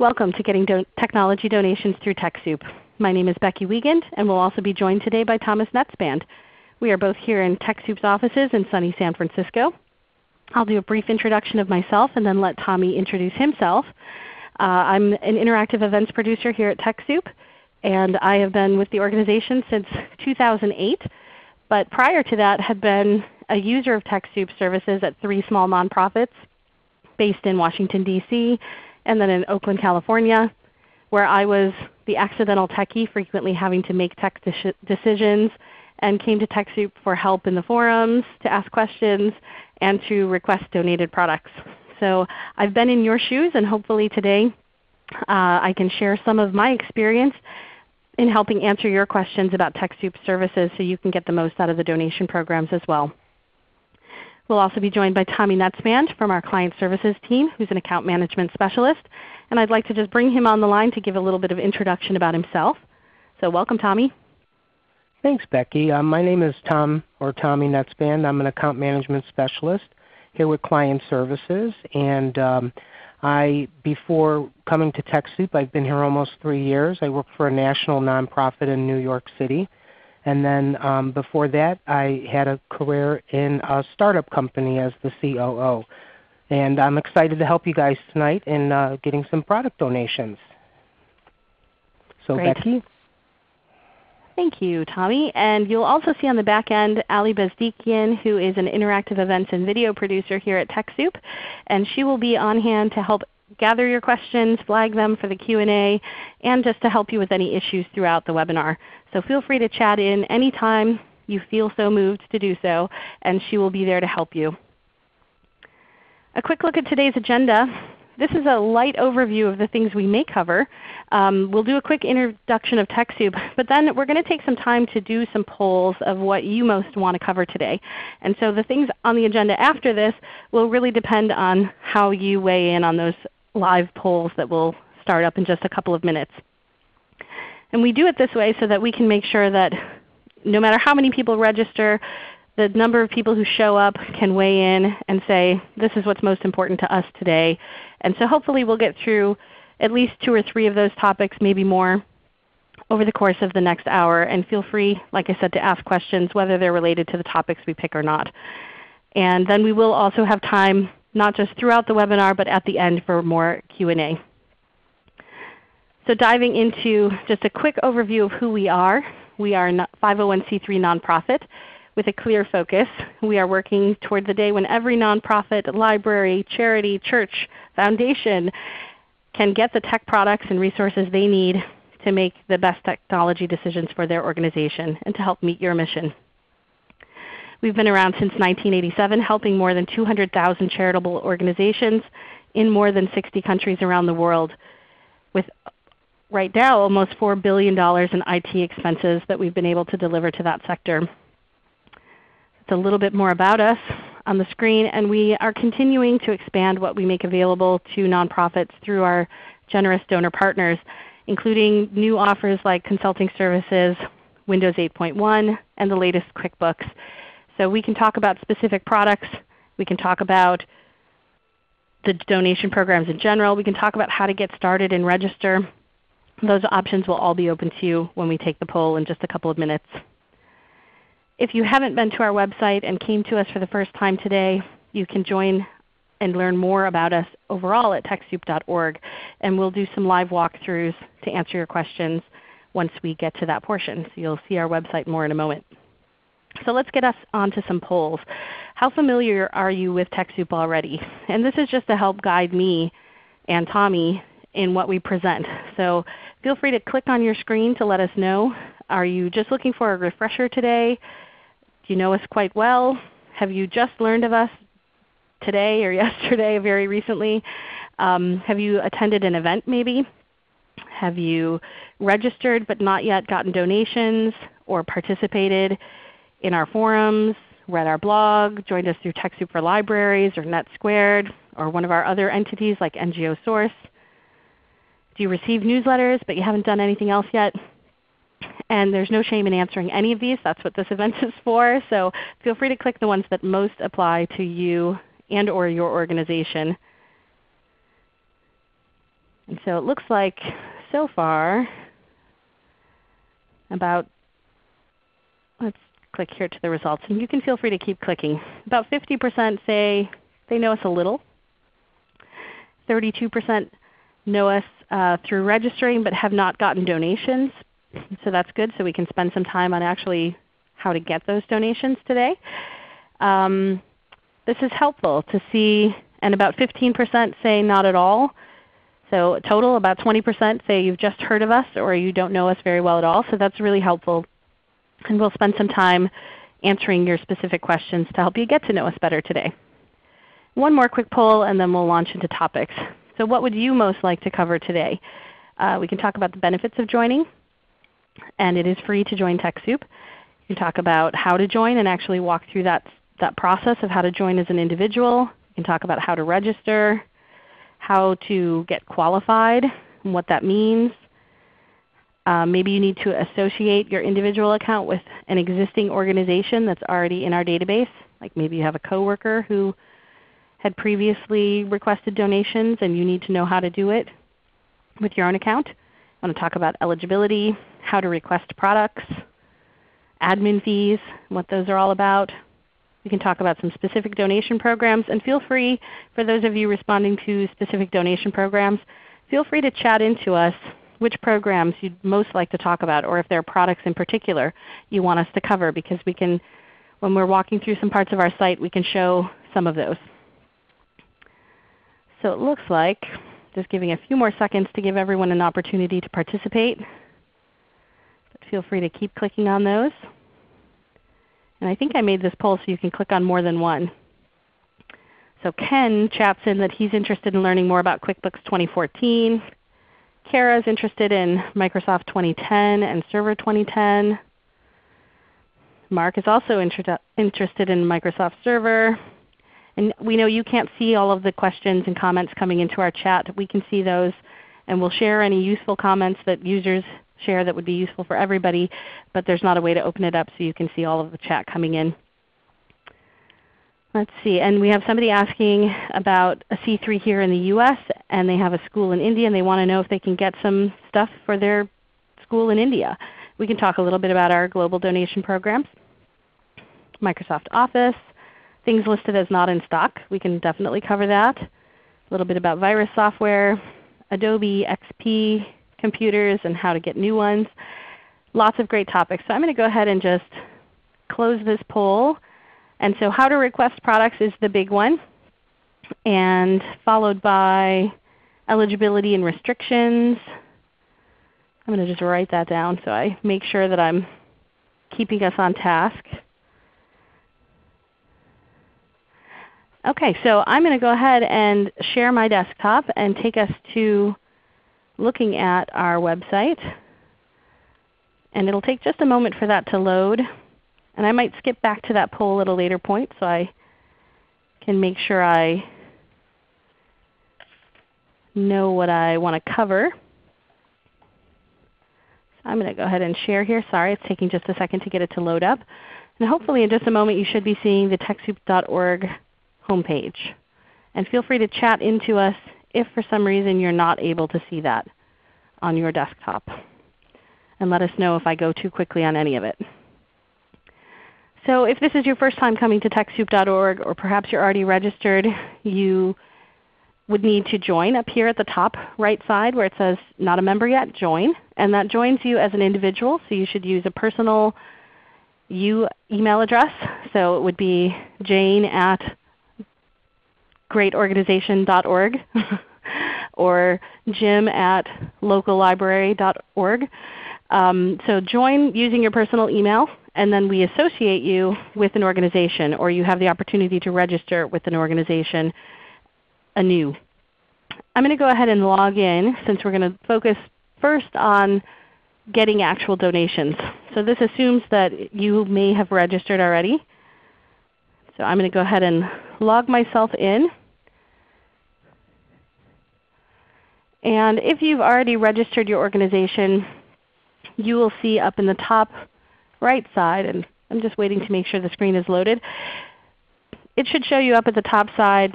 Welcome to Getting Do Technology Donations Through TechSoup. My name is Becky Wiegand, and we'll also be joined today by Thomas Netzband. We are both here in TechSoup's offices in sunny San Francisco. I'll do a brief introduction of myself and then let Tommy introduce himself. Uh, I'm an interactive events producer here at TechSoup, and I have been with the organization since 2008. But prior to that had been a user of TechSoup services at three small nonprofits based in Washington, D.C and then in Oakland, California, where I was the accidental techie frequently having to make tech de decisions and came to TechSoup for help in the forums, to ask questions, and to request donated products. So I've been in your shoes and hopefully today uh, I can share some of my experience in helping answer your questions about TechSoup services so you can get the most out of the donation programs as well. We'll also be joined by Tommy Netzband from our Client Services team, who's an Account Management Specialist. And I'd like to just bring him on the line to give a little bit of introduction about himself. So welcome Tommy. Thanks Becky. Uh, my name is Tom or Tommy Netzband. I'm an Account Management Specialist here with Client Services. And um, I, before coming to TechSoup, I've been here almost 3 years. I work for a national nonprofit in New York City. And then um, before that I had a career in a startup company as the COO. And I'm excited to help you guys tonight in uh, getting some product donations. So Great. Becky. Thank you, Tommy. And you'll also see on the back end Ali Bezdikian, who is an interactive events and video producer here at TechSoup. And she will be on hand to help gather your questions, flag them for the Q&A, and just to help you with any issues throughout the webinar. So feel free to chat in anytime you feel so moved to do so, and she will be there to help you. A quick look at today's agenda. This is a light overview of the things we may cover. Um, we'll do a quick introduction of TechSoup, but then we're going to take some time to do some polls of what you most want to cover today. And so the things on the agenda after this will really depend on how you weigh in on those live polls that will start up in just a couple of minutes. And we do it this way so that we can make sure that no matter how many people register, the number of people who show up can weigh in and say, this is what's most important to us today. And so hopefully we'll get through at least two or three of those topics, maybe more, over the course of the next hour. And feel free, like I said, to ask questions whether they're related to the topics we pick or not. And then we will also have time not just throughout the webinar, but at the end for more Q&A. So diving into just a quick overview of who we are. We are a 501c3 nonprofit with a clear focus. We are working toward the day when every nonprofit, library, charity, church, foundation can get the tech products and resources they need to make the best technology decisions for their organization and to help meet your mission. We've been around since 1987 helping more than 200,000 charitable organizations in more than 60 countries around the world with right now almost $4 billion in IT expenses that we've been able to deliver to that sector. It's a little bit more about us on the screen, and we are continuing to expand what we make available to nonprofits through our generous donor partners, including new offers like consulting services, Windows 8.1, and the latest QuickBooks. So we can talk about specific products. We can talk about the donation programs in general. We can talk about how to get started and register. Those options will all be open to you when we take the poll in just a couple of minutes. If you haven't been to our website and came to us for the first time today, you can join and learn more about us overall at TechSoup.org. And we'll do some live walkthroughs to answer your questions once we get to that portion. So you'll see our website more in a moment. So let's get us onto some polls. How familiar are you with TechSoup already? And this is just to help guide me and Tommy in what we present. So feel free to click on your screen to let us know. Are you just looking for a refresher today? Do you know us quite well? Have you just learned of us today or yesterday very recently? Um, have you attended an event maybe? Have you registered but not yet gotten donations or participated in our forums, read our blog, joined us through TechSoup for Libraries or NetSquared, or one of our other entities like NGO Source. Do you receive newsletters but you haven't done anything else yet? And there's no shame in answering any of these. That's what this event is for. So feel free to click the ones that most apply to you and or your organization. And so it looks like so far about, let's click here to the results. And you can feel free to keep clicking. About 50% say they know us a little. 32% know us uh, through registering but have not gotten donations. So that's good. So we can spend some time on actually how to get those donations today. Um, this is helpful to see, and about 15% say not at all. So total about 20% say you've just heard of us or you don't know us very well at all. So that's really helpful. And we'll spend some time answering your specific questions to help you get to know us better today. One more quick poll and then we'll launch into topics. So what would you most like to cover today? Uh, we can talk about the benefits of joining, and it is free to join TechSoup. You can talk about how to join and actually walk through that, that process of how to join as an individual. You can talk about how to register, how to get qualified and what that means. Um, maybe you need to associate your individual account with an existing organization that's already in our database. Like maybe you have a coworker who had previously requested donations and you need to know how to do it with your own account. I want to talk about eligibility, how to request products, admin fees, what those are all about. We can talk about some specific donation programs. And feel free, for those of you responding to specific donation programs, feel free to chat into us which programs you'd most like to talk about or if there are products in particular you want us to cover because we can, when we're walking through some parts of our site, we can show some of those. So it looks like, just giving a few more seconds to give everyone an opportunity to participate. But feel free to keep clicking on those. And I think I made this poll so you can click on more than one. So Ken chats in that he's interested in learning more about QuickBooks 2014. Kara is interested in Microsoft 2010 and Server 2010. Mark is also interested in Microsoft Server. And we know you can't see all of the questions and comments coming into our chat. We can see those, and we'll share any useful comments that users share that would be useful for everybody, but there's not a way to open it up so you can see all of the chat coming in. Let's see, and we have somebody asking about a C3 here in the US, and they have a school in India, and they want to know if they can get some stuff for their school in India. We can talk a little bit about our global donation programs. Microsoft Office, things listed as not in stock. We can definitely cover that. A little bit about virus software, Adobe XP computers and how to get new ones. Lots of great topics. So I'm going to go ahead and just close this poll. And so how to request products is the big one, and followed by eligibility and restrictions. I'm going to just write that down so I make sure that I'm keeping us on task. Okay, so I'm going to go ahead and share my desktop and take us to looking at our website. And it will take just a moment for that to load. And I might skip back to that poll at a later point so I can make sure I know what I want to cover. So I'm going to go ahead and share here. Sorry, it's taking just a second to get it to load up. And hopefully in just a moment you should be seeing the TechSoup.org homepage. And feel free to chat into us if for some reason you're not able to see that on your desktop. And let us know if I go too quickly on any of it. So if this is your first time coming to TechSoup.org or perhaps you're already registered, you would need to join up here at the top right side where it says not a member yet, join. And that joins you as an individual. So you should use a personal you email address. So it would be jane at greatorganization.org or jim at locallibrary.org. Um, so join using your personal email and then we associate you with an organization or you have the opportunity to register with an organization anew. I'm going to go ahead and log in since we're going to focus first on getting actual donations. So this assumes that you may have registered already. So I'm going to go ahead and log myself in. And if you've already registered your organization, you will see up in the top right side, and I'm just waiting to make sure the screen is loaded. It should show you up at the top side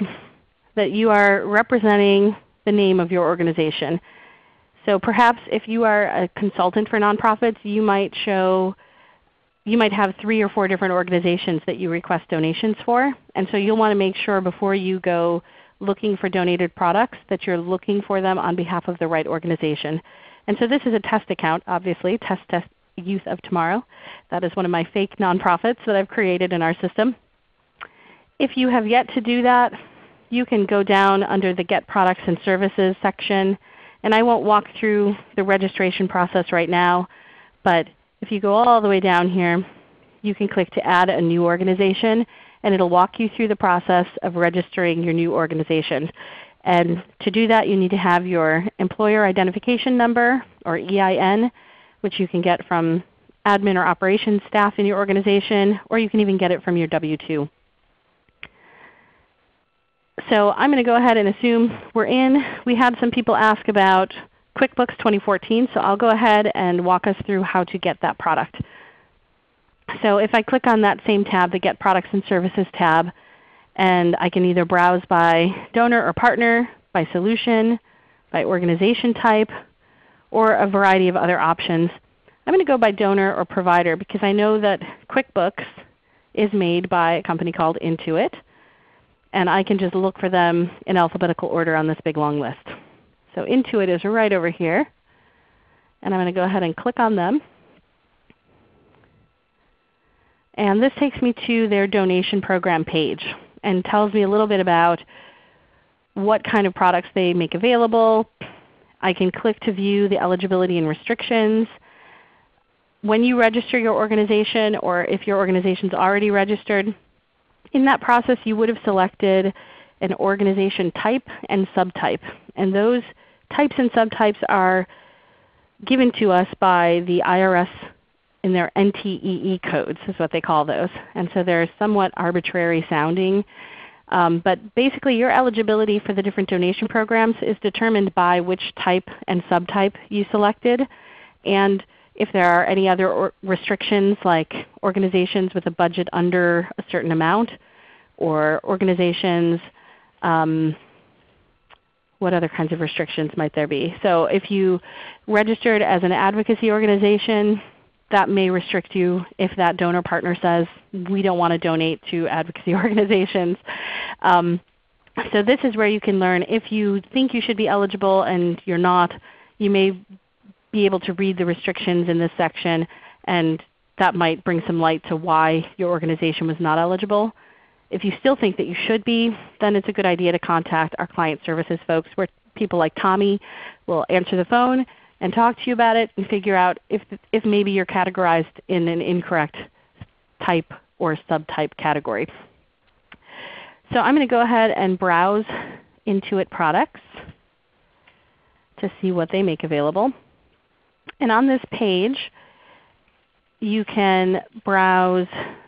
that you are representing the name of your organization. So perhaps if you are a consultant for nonprofits, you might show you might have three or four different organizations that you request donations for. And so you'll want to make sure before you go looking for donated products that you're looking for them on behalf of the right organization. And so this is a test account, obviously, Test Test Youth of Tomorrow. That is one of my fake nonprofits that I've created in our system. If you have yet to do that, you can go down under the Get Products and Services section. And I won't walk through the registration process right now, but if you go all the way down here, you can click to add a new organization, and it will walk you through the process of registering your new organization. And to do that you need to have your Employer Identification Number or EIN, which you can get from admin or operations staff in your organization, or you can even get it from your W-2. So I'm going to go ahead and assume we're in. We had some people ask about QuickBooks 2014, so I'll go ahead and walk us through how to get that product. So if I click on that same tab, the Get Products and Services tab, and I can either browse by donor or partner, by solution, by organization type, or a variety of other options. I'm going to go by donor or provider because I know that QuickBooks is made by a company called Intuit and I can just look for them in alphabetical order on this big long list. So Intuit is right over here. And I'm going to go ahead and click on them. And this takes me to their donation program page and tells me a little bit about what kind of products they make available. I can click to view the eligibility and restrictions. When you register your organization or if your organization is already registered, in that process you would have selected an organization type and subtype. And those types and subtypes are given to us by the IRS in their NTEE codes is what they call those. And so they're somewhat arbitrary sounding. Um, but basically your eligibility for the different donation programs is determined by which type and subtype you selected. And if there are any other restrictions like organizations with a budget under a certain amount or organizations, um, what other kinds of restrictions might there be? So if you registered as an advocacy organization, that may restrict you if that donor partner says, we don't want to donate to advocacy organizations. Um, so this is where you can learn if you think you should be eligible and you're not, you may be able to read the restrictions in this section and that might bring some light to why your organization was not eligible. If you still think that you should be, then it's a good idea to contact our client services folks where people like Tommy will answer the phone and talk to you about it and figure out if, if maybe you're categorized in an incorrect type or subtype category. So I'm going to go ahead and browse Intuit products to see what they make available. And on this page you can browse,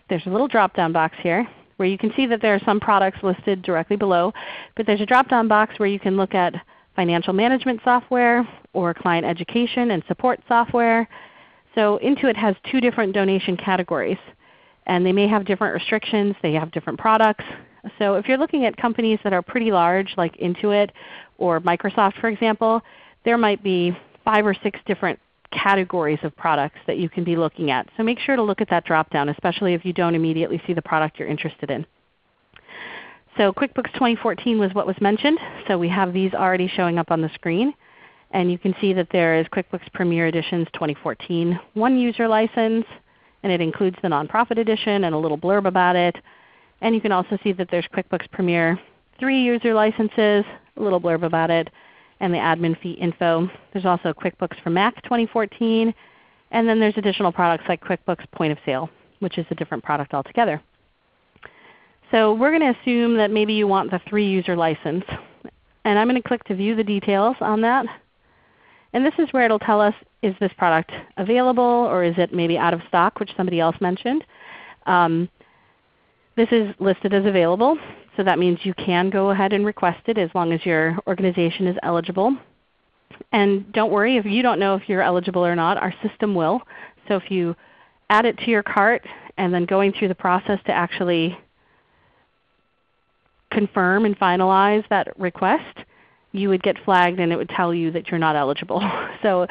there's a little drop-down box here where you can see that there are some products listed directly below. But there's a drop-down box where you can look at financial management software or client education and support software. So Intuit has two different donation categories. And they may have different restrictions. They have different products. So if you're looking at companies that are pretty large like Intuit or Microsoft for example, there might be five or six different categories of products that you can be looking at. So make sure to look at that drop-down, especially if you don't immediately see the product you're interested in. So QuickBooks 2014 was what was mentioned. So we have these already showing up on the screen. And you can see that there is QuickBooks Premier Editions 2014 one user license, and it includes the nonprofit edition and a little blurb about it. And you can also see that there's QuickBooks Premier 3 user licenses, a little blurb about it, and the admin fee info. There's also QuickBooks for Mac 2014, and then there's additional products like QuickBooks Point of Sale, which is a different product altogether. So we're going to assume that maybe you want the 3 user license. And I'm going to click to view the details on that. And this is where it will tell us is this product available or is it maybe out of stock, which somebody else mentioned. Um, this is listed as available. So that means you can go ahead and request it as long as your organization is eligible. And don't worry if you don't know if you're eligible or not, our system will. So if you add it to your cart and then going through the process to actually confirm and finalize that request, you would get flagged and it would tell you that you're not eligible. so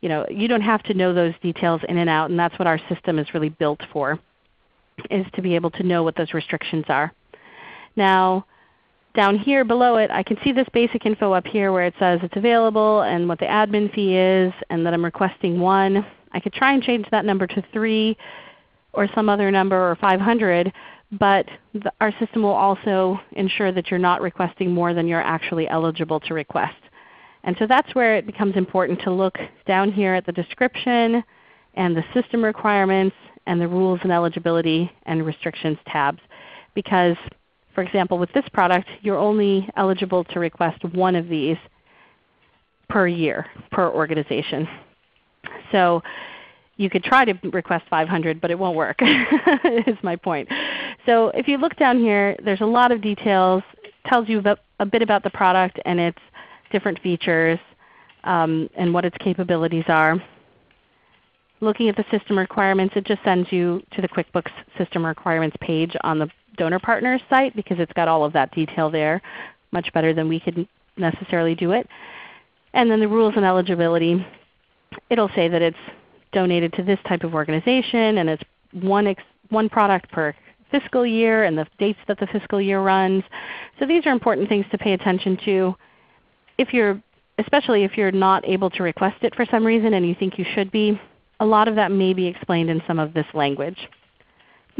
you, know, you don't have to know those details in and out, and that's what our system is really built for, is to be able to know what those restrictions are. Now down here below it, I can see this basic info up here where it says it's available and what the admin fee is and that I'm requesting 1. I could try and change that number to 3 or some other number or 500, but the, our system will also ensure that you're not requesting more than you're actually eligible to request. And so that's where it becomes important to look down here at the description and the system requirements and the rules and eligibility and restrictions tabs. Because for example, with this product, you're only eligible to request one of these per year, per organization. So you could try to request 500, but it won't work is my point. So if you look down here, there's a lot of details. It tells you about, a bit about the product and its different features um, and what its capabilities are. Looking at the system requirements, it just sends you to the QuickBooks System Requirements page on the donor partners site because it's got all of that detail there, much better than we could necessarily do it. And then the rules and eligibility, it will say that it's donated to this type of organization and it's one, one product per fiscal year and the dates that the fiscal year runs. So these are important things to pay attention to. If you're, especially if you're not able to request it for some reason and you think you should be, a lot of that may be explained in some of this language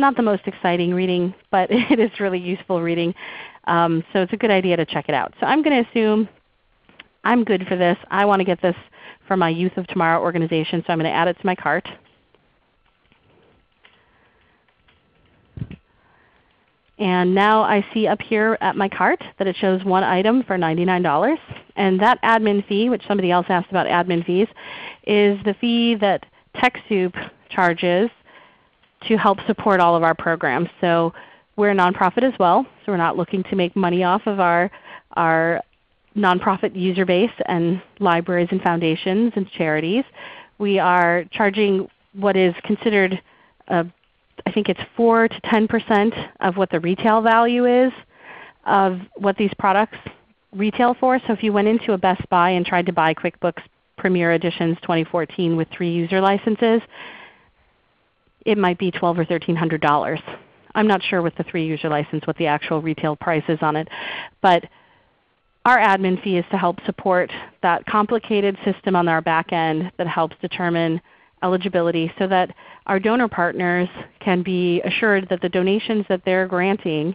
not the most exciting reading, but it is really useful reading. Um, so it's a good idea to check it out. So I'm going to assume I'm good for this. I want to get this for my Youth of Tomorrow organization, so I'm going to add it to my cart. And now I see up here at my cart that it shows one item for $99. And that admin fee, which somebody else asked about admin fees, is the fee that TechSoup charges to help support all of our programs. So we're a nonprofit as well, so we're not looking to make money off of our, our nonprofit user base and libraries and foundations and charities. We are charging what is considered, uh, I think it's 4 to 10% of what the retail value is of what these products retail for. So if you went into a Best Buy and tried to buy QuickBooks Premier Editions 2014 with 3 user licenses, it might be twelve or thirteen hundred dollars. I'm not sure with the three user license what the actual retail price is on it. But our admin fee is to help support that complicated system on our back end that helps determine eligibility so that our donor partners can be assured that the donations that they're granting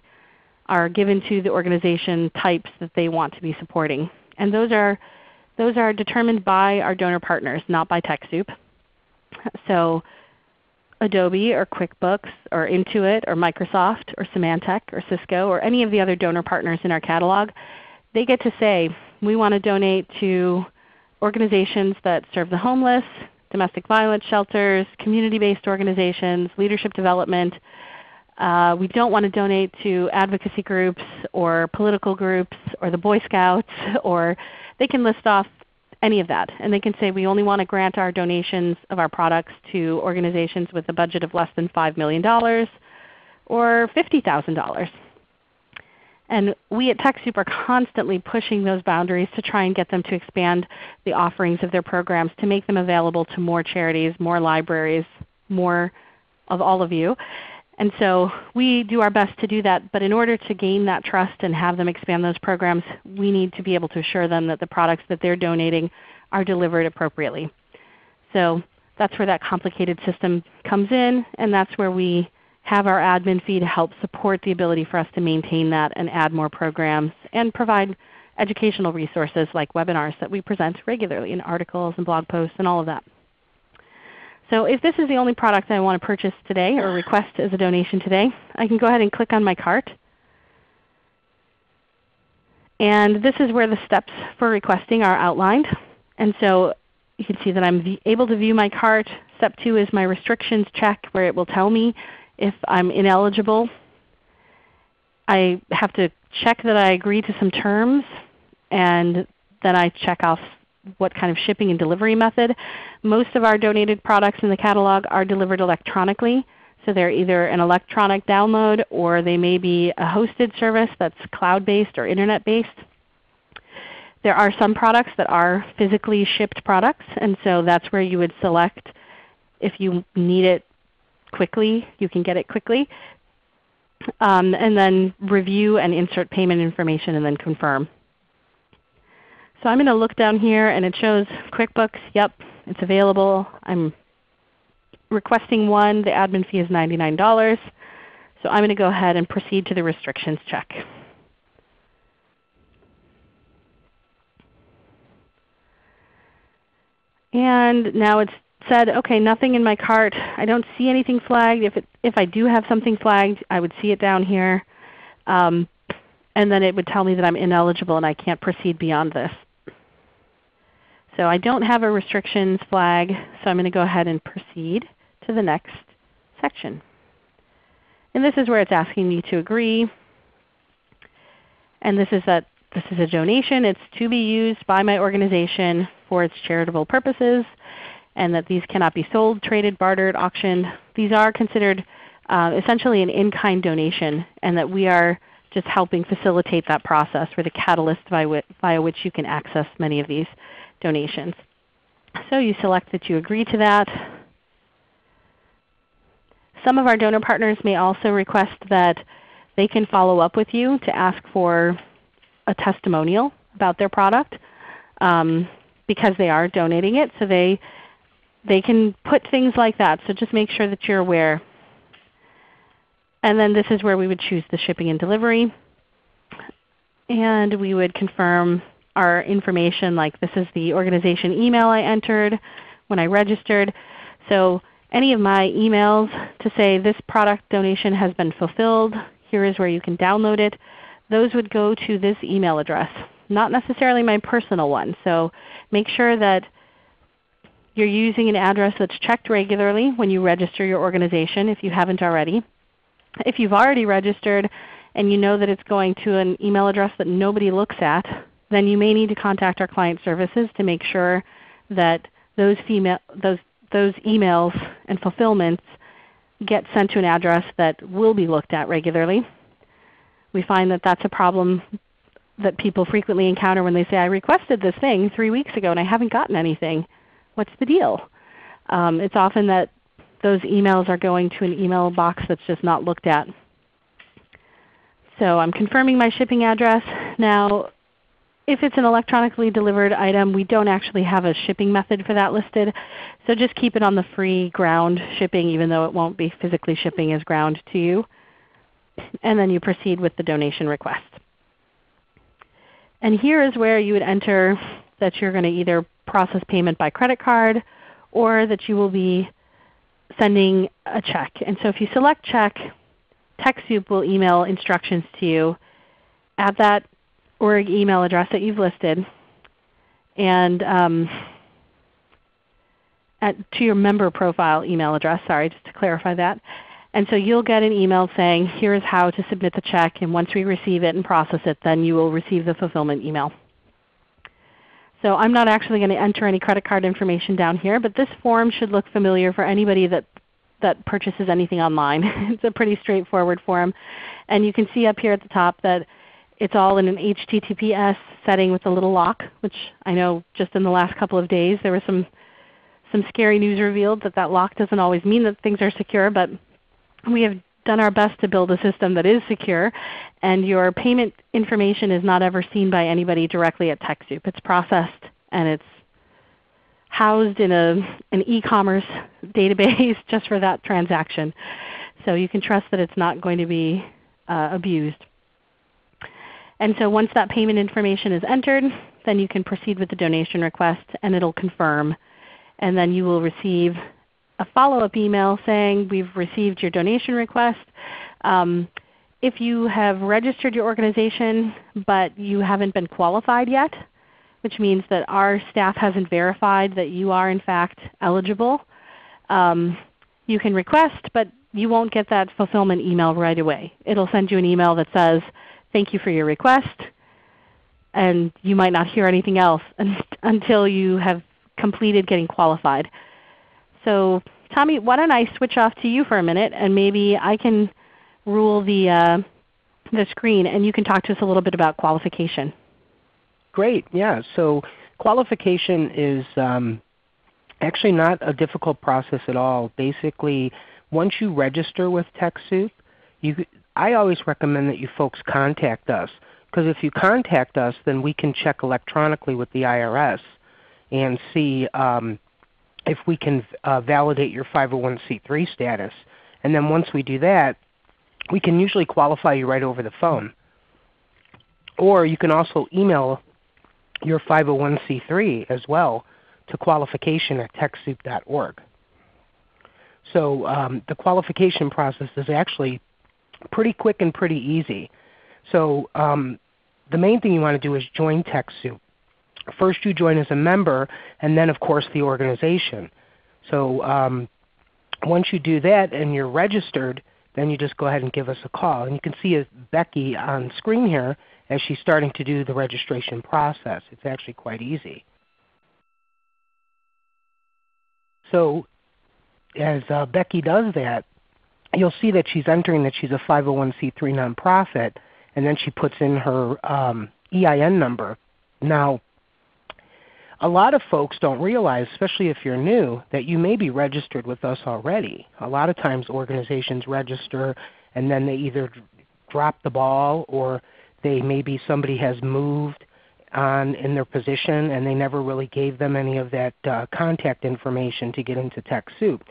are given to the organization types that they want to be supporting. And those are, those are determined by our donor partners, not by TechSoup. So Adobe or QuickBooks or Intuit or Microsoft or Symantec or Cisco or any of the other donor partners in our catalog, they get to say, we want to donate to organizations that serve the homeless, domestic violence shelters, community-based organizations, leadership development. Uh, we don't want to donate to advocacy groups or political groups or the Boy Scouts, or they can list off any of that. And they can say we only want to grant our donations of our products to organizations with a budget of less than $5 million or $50,000. And we at TechSoup are constantly pushing those boundaries to try and get them to expand the offerings of their programs to make them available to more charities, more libraries, more of all of you. And so we do our best to do that, but in order to gain that trust and have them expand those programs, we need to be able to assure them that the products that they're donating are delivered appropriately. So that's where that complicated system comes in, and that's where we have our admin fee to help support the ability for us to maintain that and add more programs and provide educational resources like webinars that we present regularly in articles and blog posts and all of that. So if this is the only product I want to purchase today or request as a donation today, I can go ahead and click on my cart. And this is where the steps for requesting are outlined. And so you can see that I'm able to view my cart. Step 2 is my restrictions check where it will tell me if I'm ineligible. I have to check that I agree to some terms and then I check off what kind of shipping and delivery method. Most of our donated products in the catalog are delivered electronically. So they're either an electronic download or they may be a hosted service that's cloud-based or Internet-based. there are some products that are physically shipped products, and so that's where you would select if you need it quickly, you can get it quickly. Um, and then review and insert payment information and then confirm. So I'm going to look down here and it shows QuickBooks. Yep, it's available. I'm requesting one. The admin fee is $99. So I'm going to go ahead and proceed to the restrictions check. And now it's said, okay, nothing in my cart. I don't see anything flagged. If, it, if I do have something flagged, I would see it down here. Um, and then it would tell me that I'm ineligible and I can't proceed beyond this. So I don't have a restrictions flag, so I'm going to go ahead and proceed to the next section. And this is where it's asking me to agree. And this is that this is a donation. It's to be used by my organization for its charitable purposes, and that these cannot be sold, traded, bartered, auctioned. These are considered uh, essentially an in-kind donation, and that we are just helping facilitate that process. We're the catalyst via, which you can access many of these donations. So you select that you agree to that. Some of our donor partners may also request that they can follow up with you to ask for a testimonial about their product um, because they are donating it. So they, they can put things like that. So just make sure that you're aware. And then this is where we would choose the shipping and delivery. And we would confirm our information like this is the organization email I entered when I registered. So any of my emails to say this product donation has been fulfilled, here is where you can download it, those would go to this email address, not necessarily my personal one. So make sure that you're using an address that's checked regularly when you register your organization if you haven't already. If you've already registered and you know that it's going to an email address that nobody looks at, then you may need to contact our client services to make sure that those, those, those emails and fulfillments get sent to an address that will be looked at regularly. We find that that's a problem that people frequently encounter when they say, I requested this thing 3 weeks ago and I haven't gotten anything. What's the deal? Um, it's often that those emails are going to an email box that's just not looked at. So I'm confirming my shipping address. Now if it's an electronically delivered item, we don't actually have a shipping method for that listed. So just keep it on the free ground shipping even though it won't be physically shipping as ground to you. And then you proceed with the donation request. And here is where you would enter that you're going to either process payment by credit card or that you will be sending a check. And so if you select check, TechSoup will email instructions to you. at that org email address that you've listed and um, at, to your member profile email address, sorry, just to clarify that. And so you'll get an email saying, here is how to submit the check, and once we receive it and process it, then you will receive the fulfillment email. So I'm not actually going to enter any credit card information down here, but this form should look familiar for anybody that, that purchases anything online. it's a pretty straightforward form. And you can see up here at the top that it's all in an HTTPS setting with a little lock, which I know just in the last couple of days there was some, some scary news revealed that that lock doesn't always mean that things are secure, but we have done our best to build a system that is secure, and your payment information is not ever seen by anybody directly at TechSoup. It's processed and it's housed in a, an e-commerce database just for that transaction. So you can trust that it's not going to be uh, abused. And so once that payment information is entered, then you can proceed with the donation request and it will confirm. And then you will receive a follow-up email saying we've received your donation request. Um, if you have registered your organization but you haven't been qualified yet, which means that our staff hasn't verified that you are in fact eligible, um, you can request, but you won't get that fulfillment email right away. It will send you an email that says, thank you for your request. And you might not hear anything else until you have completed getting qualified. So Tommy, why don't I switch off to you for a minute and maybe I can rule the, uh, the screen and you can talk to us a little bit about qualification. Great. Yeah. So qualification is um, actually not a difficult process at all. Basically, once you register with TechSoup, you, I always recommend that you folks contact us because if you contact us, then we can check electronically with the IRS and see um, if we can uh, validate your 501c3 status. And then once we do that, we can usually qualify you right over the phone. Or you can also email your 501c3 as well to qualification at TechSoup.org. So um, the qualification process is actually pretty quick and pretty easy. So um, the main thing you want to do is join TechSoup. First you join as a member, and then of course the organization. So um, once you do that and you're registered, then you just go ahead and give us a call. And you can see Becky on screen here as she's starting to do the registration process. It's actually quite easy. So as uh, Becky does that, you'll see that she's entering that she's a 501c3 nonprofit, and then she puts in her um, EIN number. Now, a lot of folks don't realize, especially if you're new, that you may be registered with us already. A lot of times organizations register and then they either drop the ball or they maybe somebody has moved on in their position and they never really gave them any of that uh, contact information to get into TechSoup.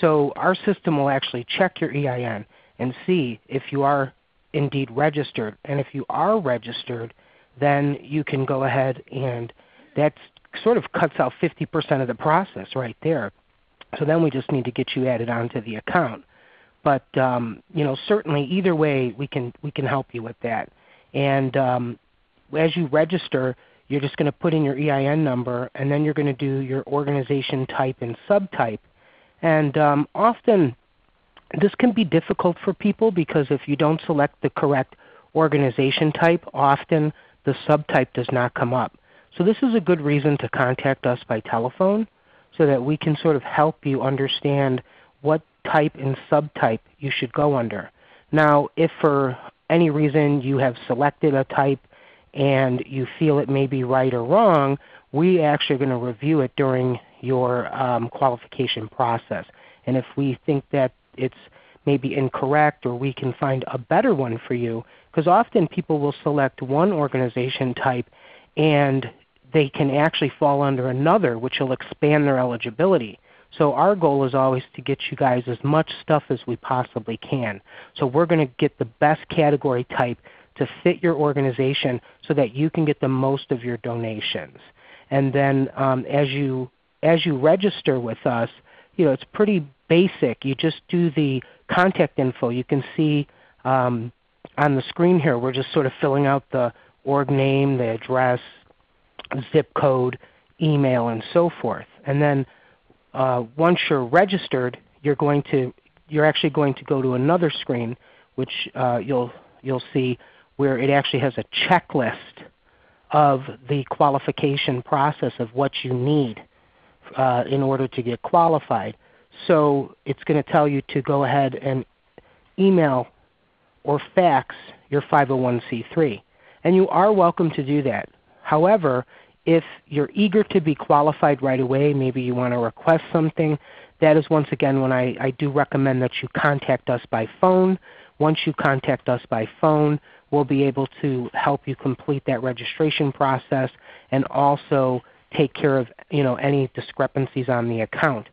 So our system will actually check your EIN and see if you are indeed registered. And if you are registered, then you can go ahead and that sort of cuts out 50% of the process right there. So then we just need to get you added onto the account. But um, you know, certainly either way we can, we can help you with that. And um, as you register, you're just going to put in your EIN number and then you're going to do your organization type and subtype. And um, often this can be difficult for people because if you don't select the correct organization type, often the subtype does not come up. So this is a good reason to contact us by telephone so that we can sort of help you understand what type and subtype you should go under. Now if for any reason you have selected a type and you feel it may be right or wrong, we actually are going to review it during your um, qualification process. And if we think that it's maybe incorrect or we can find a better one for you, because often people will select one organization type and they can actually fall under another which will expand their eligibility. So our goal is always to get you guys as much stuff as we possibly can. So we're going to get the best category type to fit your organization so that you can get the most of your donations. And then um, as, you, as you register with us, you know, it's pretty basic. You just do the contact info. You can see um, on the screen here we're just sort of filling out the org name, the address, zip code, email, and so forth. And then uh, once you're registered, you're going to you're actually going to go to another screen, which uh, you'll you'll see where it actually has a checklist of the qualification process of what you need uh, in order to get qualified. So it's going to tell you to go ahead and email or fax your 501c3. And you are welcome to do that. However, if you're eager to be qualified right away, maybe you want to request something, that is once again when I, I do recommend that you contact us by phone. Once you contact us by phone, we'll be able to help you complete that registration process and also take care of you know, any discrepancies on the account.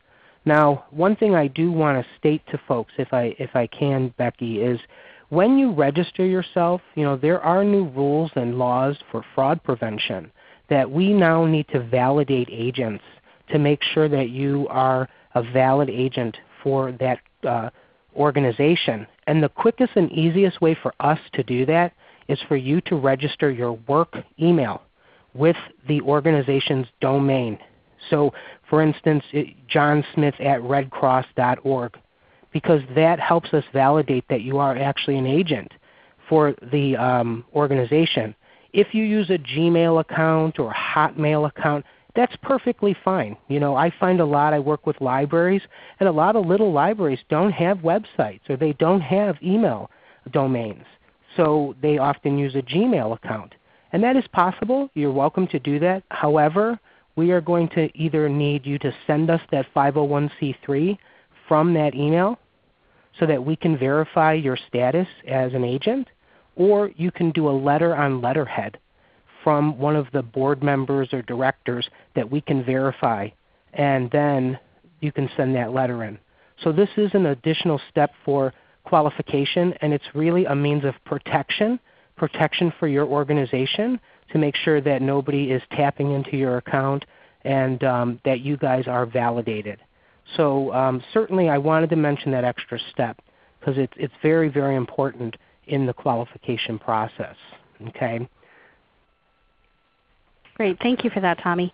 Now one thing I do want to state to folks if I, if I can Becky is when you register yourself, you know, there are new rules and laws for fraud prevention that we now need to validate agents to make sure that you are a valid agent for that uh, organization. And the quickest and easiest way for us to do that is for you to register your work email with the organization's domain. So for instance, it, John at redcross.org because that helps us validate that you are actually an agent for the um, organization. If you use a Gmail account or a Hotmail account, that's perfectly fine. You know, I find a lot, I work with libraries, and a lot of little libraries don't have websites or they don't have email domains. So they often use a Gmail account. And that is possible. You're welcome to do that. However, we are going to either need you to send us that 501c3 from that email so that we can verify your status as an agent, or you can do a letter on letterhead from one of the board members or directors that we can verify, and then you can send that letter in. So this is an additional step for qualification, and it's really a means of protection, protection for your organization to make sure that nobody is tapping into your account and um, that you guys are validated. So um, certainly I wanted to mention that extra step because it's, it's very, very important in the qualification process. Okay? Great. Thank you for that, Tommy.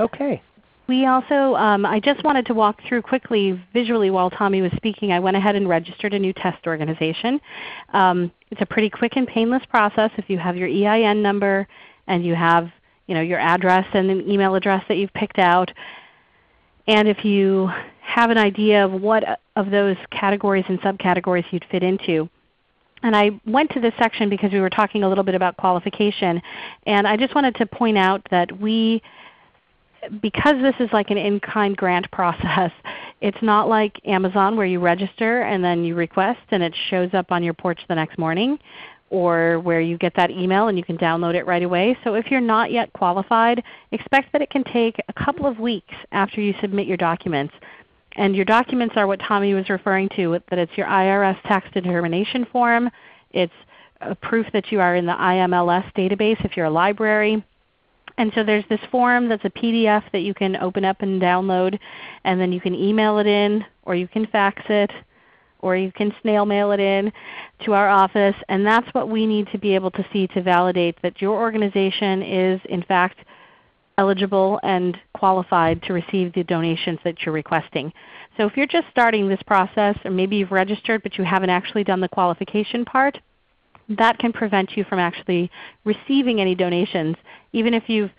Okay. We also, um, I just wanted to walk through quickly visually while Tommy was speaking. I went ahead and registered a new test organization. Um, it's a pretty quick and painless process if you have your EIN number and you have you know, your address and an email address that you've picked out. And if you have an idea of what uh, of those categories and subcategories you'd fit into. And I went to this section because we were talking a little bit about qualification. And I just wanted to point out that we, because this is like an in-kind grant process, it's not like Amazon where you register and then you request and it shows up on your porch the next morning or where you get that email and you can download it right away. So if you're not yet qualified, expect that it can take a couple of weeks after you submit your documents. And your documents are what Tommy was referring to, that it's your IRS tax determination form. It's a proof that you are in the IMLS database if you're a library. And so there's this form that's a PDF that you can open up and download, and then you can email it in or you can fax it or you can snail mail it in to our office. And that's what we need to be able to see to validate that your organization is in fact eligible and qualified to receive the donations that you're requesting. So if you're just starting this process, or maybe you've registered but you haven't actually done the qualification part, that can prevent you from actually receiving any donations even if you've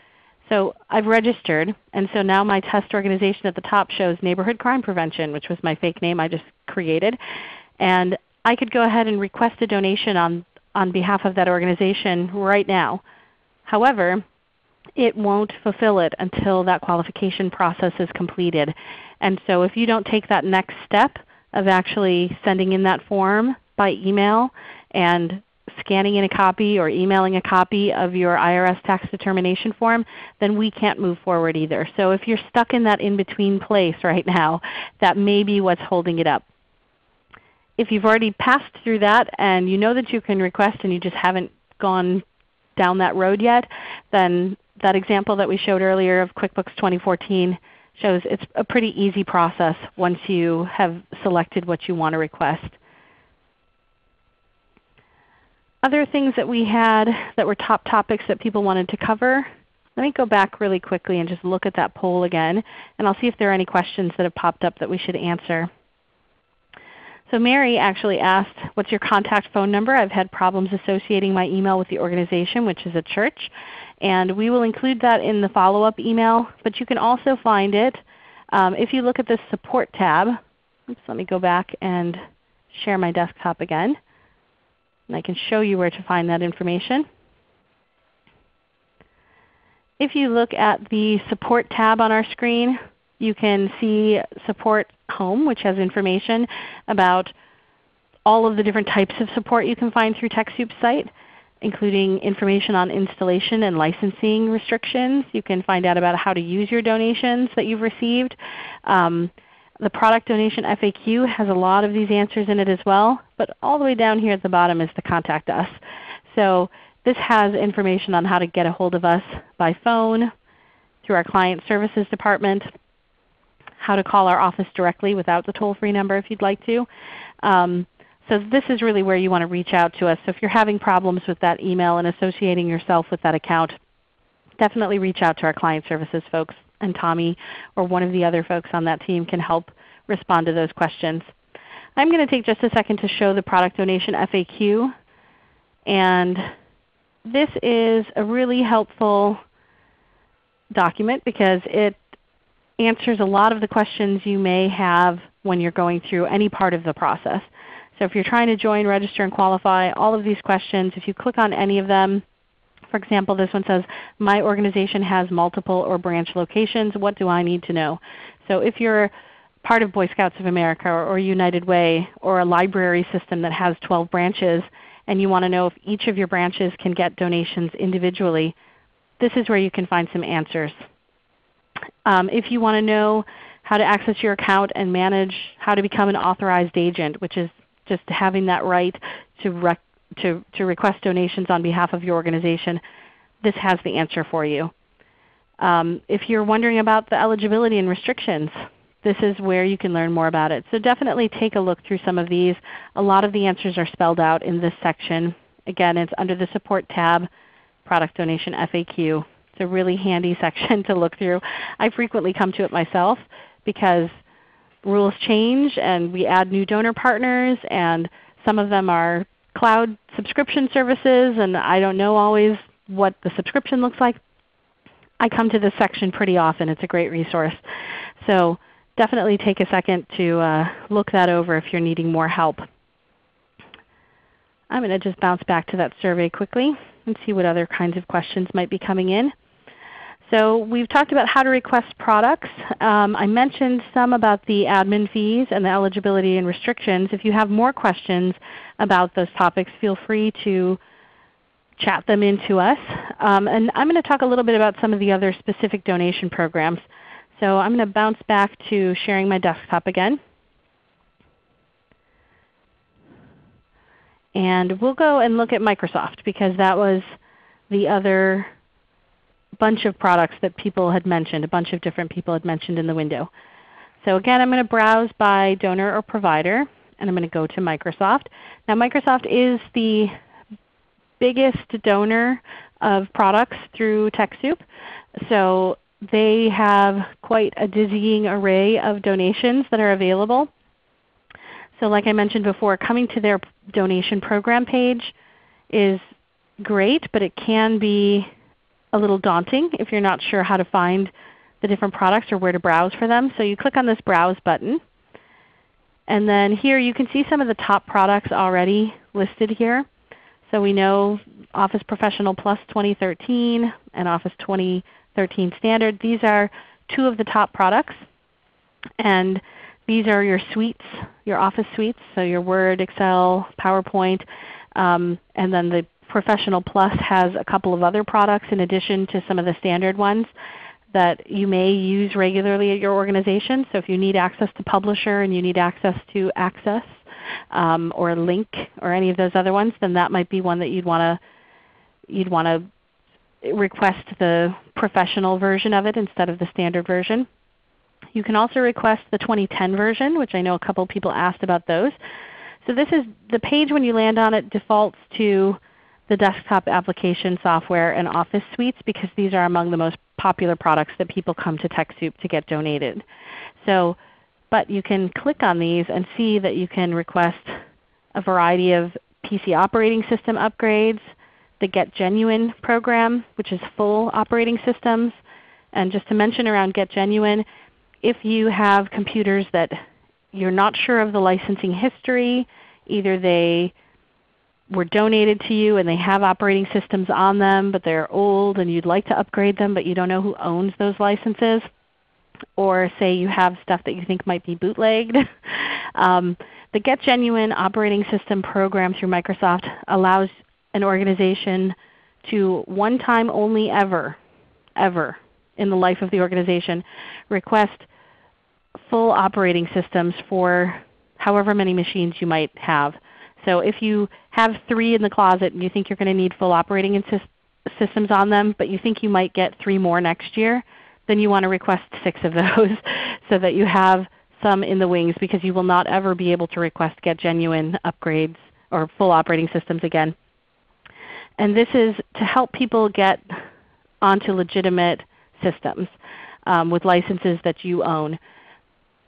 so I've registered, and so now my test organization at the top shows Neighborhood Crime Prevention, which was my fake name I just created. And I could go ahead and request a donation on, on behalf of that organization right now. However, it won't fulfill it until that qualification process is completed. And so if you don't take that next step of actually sending in that form by email and scanning in a copy or emailing a copy of your IRS tax determination form, then we can't move forward either. So if you're stuck in that in-between place right now, that may be what's holding it up. If you've already passed through that and you know that you can request and you just haven't gone down that road yet, then that example that we showed earlier of QuickBooks 2014 shows it's a pretty easy process once you have selected what you want to request. Other things that we had that were top topics that people wanted to cover. Let me go back really quickly and just look at that poll again, and I'll see if there are any questions that have popped up that we should answer. So Mary actually asked, what's your contact phone number? I've had problems associating my email with the organization, which is a church. And we will include that in the follow-up email. But you can also find it um, if you look at the Support tab. Oops, let me go back and share my desktop again. And I can show you where to find that information. If you look at the Support tab on our screen, you can see Support Home, which has information about all of the different types of support you can find through TechSoup's site, including information on installation and licensing restrictions. You can find out about how to use your donations that you've received. Um, the product donation FAQ has a lot of these answers in it as well, but all the way down here at the bottom is the Contact Us. So this has information on how to get a hold of us by phone, through our Client Services Department, how to call our office directly without the toll-free number if you'd like to. Um, so this is really where you want to reach out to us. So if you're having problems with that email and associating yourself with that account, definitely reach out to our Client Services folks and Tommy or one of the other folks on that team can help respond to those questions. I'm going to take just a second to show the product donation FAQ. And this is a really helpful document because it answers a lot of the questions you may have when you're going through any part of the process. So if you're trying to join, register, and qualify, all of these questions, if you click on any of them, For example, this one says, my organization has multiple or branch locations. What do I need to know? So if you're part of Boy Scouts of America or United Way or a library system that has 12 branches and you want to know if each of your branches can get donations individually, this is where you can find some answers. Um, if you want to know how to access your account and manage how to become an authorized agent, which is just having that right to, to, to request donations on behalf of your organization, this has the answer for you. Um, if you're wondering about the eligibility and restrictions, this is where you can learn more about it. So definitely take a look through some of these. A lot of the answers are spelled out in this section. Again, it's under the Support tab, Product Donation FAQ. It's a really handy section to look through. I frequently come to it myself because rules change and we add new donor partners and some of them are cloud subscription services and I don't know always what the subscription looks like. I come to this section pretty often. It's a great resource. So definitely take a second to uh, look that over if you're needing more help. I'm going to just bounce back to that survey quickly and see what other kinds of questions might be coming in. So we've talked about how to request products. Um, I mentioned some about the admin fees and the eligibility and restrictions. If you have more questions about those topics, feel free to chat them into us. Um, and I'm going to talk a little bit about some of the other specific donation programs. So I'm going to bounce back to sharing my desktop again. And we'll go and look at Microsoft because that was the other bunch of products that people had mentioned, a bunch of different people had mentioned in the window. So again, I'm going to browse by donor or provider, and I'm going to go to Microsoft. Now Microsoft is the biggest donor of products through TechSoup. So they have quite a dizzying array of donations that are available. So like I mentioned before, coming to their donation program page is great, but it can be a little daunting if you're not sure how to find the different products or where to browse for them. So you click on this Browse button. And then here you can see some of the top products already listed here. So we know Office Professional Plus 2013 and Office 2013 standard. These are two of the top products. And these are your suites, your Office suites, so your Word, Excel, PowerPoint. Um, and then the Professional Plus has a couple of other products in addition to some of the standard ones that you may use regularly at your organization. So if you need access to Publisher and you need access to Access um, or Lync or any of those other ones, then that might be one that you'd want to you'd want to request the professional version of it instead of the standard version. You can also request the 2010 version, which I know a couple people asked about those. So this is the page when you land on it defaults to the desktop application software and Office suites because these are among the most popular products that people come to TechSoup to get donated. So, but you can click on these and see that you can request a variety of PC operating system upgrades, the Get Genuine program, which is full operating systems. And just to mention around Get Genuine, if you have computers that you're not sure of the licensing history, either they were donated to you and they have operating systems on them, but they're old and you'd like to upgrade them but you don't know who owns those licenses, or say you have stuff that you think might be bootlegged. um, the Get Genuine operating system program through Microsoft allows an organization to one time only ever, ever in the life of the organization request full operating systems for however many machines you might have. So if you have three in the closet and you think you're going to need full operating systems on them, but you think you might get three more next year, then you want to request six of those so that you have some in the wings because you will not ever be able to request get genuine upgrades or full operating systems again. And this is to help people get onto legitimate systems um, with licenses that you own.